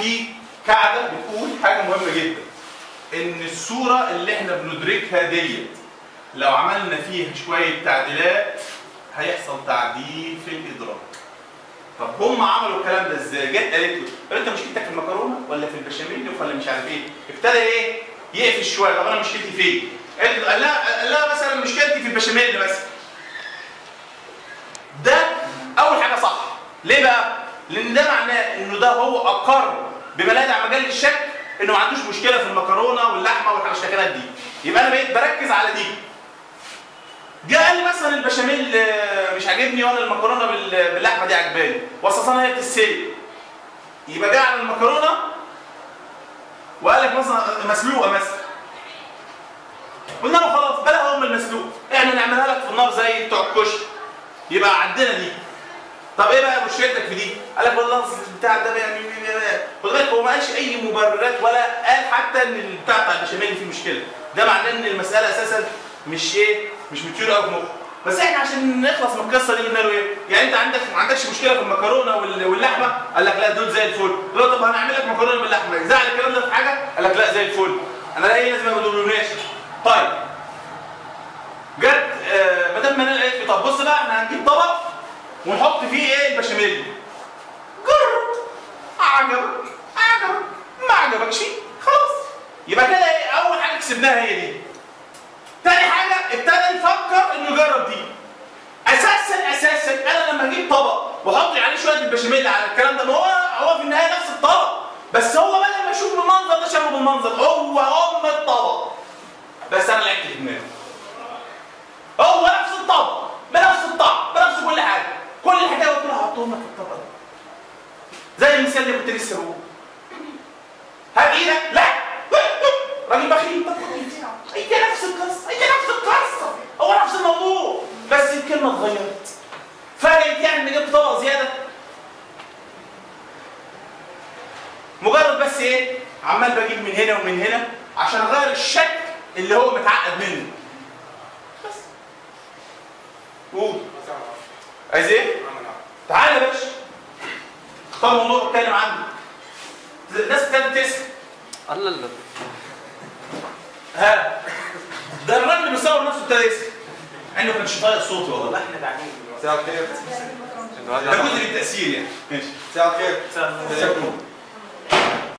في قاعدة بتقول حاجة مهمة جدا إن الصورة اللي إحنا بندركها ديت لو عملنا فيها شوية تعديلات هيحصل تعديل في الإدراك طب هم عملوا الكلام ده إزاي؟ جت قالت له أنت مشكلتك في المكرونة ولا في البشاميل ولا مش عارف إيه؟ ابتدى إيه؟ يقفش شوية طب أنا مشكلتي فين؟ قال قال لها مثلا مشكلتي في البشاميل مثلا ده أول حاجة صح ليه بقى؟ لأن ده معناه إنه ده هو أقر بما لا يدع مجال للشك إنه ما عندوش مشكلة في المكرونة واللحمة والحشتكنات دي. يبقى أنا بقيت بركز على دي. جه قال لي مثلا البشاميل آه، مش عاجبني وأنا المكرونة بال- باللحمة دي عجباني. واساسا هي بتتسلق يبقى جه على المكرونة وقال لك مثلا مسلوقة مثلا. قلنا له خلاص بلا أم المسلوق. إحنا نعملها لك في النار زي بتوع الكشري يبقى عندنا دي. طب إيه بقى مشكلتك في دي؟ قال لك والله البتاع ده يعني خد بالك هو ما قالش أي مبررات ولا قال حتى إن البتاع بتاع البشاميل فيه مشكلة ده معناه إن المسألة أساسا مش إيه؟ مش متيور قوي في مخه بس إحنا عشان نخلص من القصة دي قلنا له إيه؟ يعني أنت عندك ما عندكش مشكلة في المكرونة وال- واللحمة؟ قال لك لا دول زي الفل. له طب هنعمل لك مكرونة باللحمة، يزعل الكلام ده في حاجة؟ قال لك لا زي الفل. أنا لا لازم ما تقولوناش. طيب جت آه مدام منال قالت لي طب بص بقى إحنا هنجيب طبق ونحط فيه إيه؟ البشاميل. جرب. عجبك. عجبك. ما عجبكش. خلاص. يبقى كده إيه؟ أول حاجة كسبناها هي دي. تاني حاجة ابتدى يفكر إنه يجرب دي. أساسا أساسا أنا لما أجيب طبق وأحط عليه شوية البشاميل على الكلام ده ما هو هو في النهاية نفس الطبق. بس هو بدل ما يشوف بالمنظر ده شافه بالمنظر. هو ام الطبق بس أنا لعبت في دماغي هو نفس الطبق بنفس الطعم بنفس كل حاجة كل لك في الطبق ده زي المثال اللي كنت لسه بقوله هات إيدك لا. راجل بخيل. طب هي نفس القصة هي نفس القصة. هو نفس الموضوع. بس الكلمة اتغيرت. فرقت يعني ان جبت طبق زيادة. مجرد بس إيه؟ عمال بجيب من هنا ومن هنا عشان أغير الشكل اللي هو متعقد منه. بس. قول. عايز إيه؟ تعالى يا باشا. اختار موضوع اتكلم عنه. الناس ابتدت تسال الله الله. ها. ده الراجل اللي بيصور نفسه ابتدى يسال إنه ما كانش طايق صوتي والله. إحنا بعدين. مساء الخير. ده جزء من التأثير يعني. ماشي. مساء الخير. مساء النور.